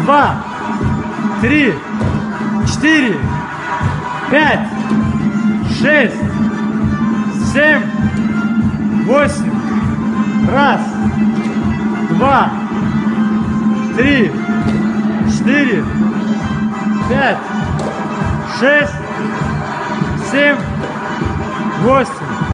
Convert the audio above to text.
два, три, четыре, пять, шесть, семь, восемь. Раз, два, три, четыре, пять, шесть, семь, восемь.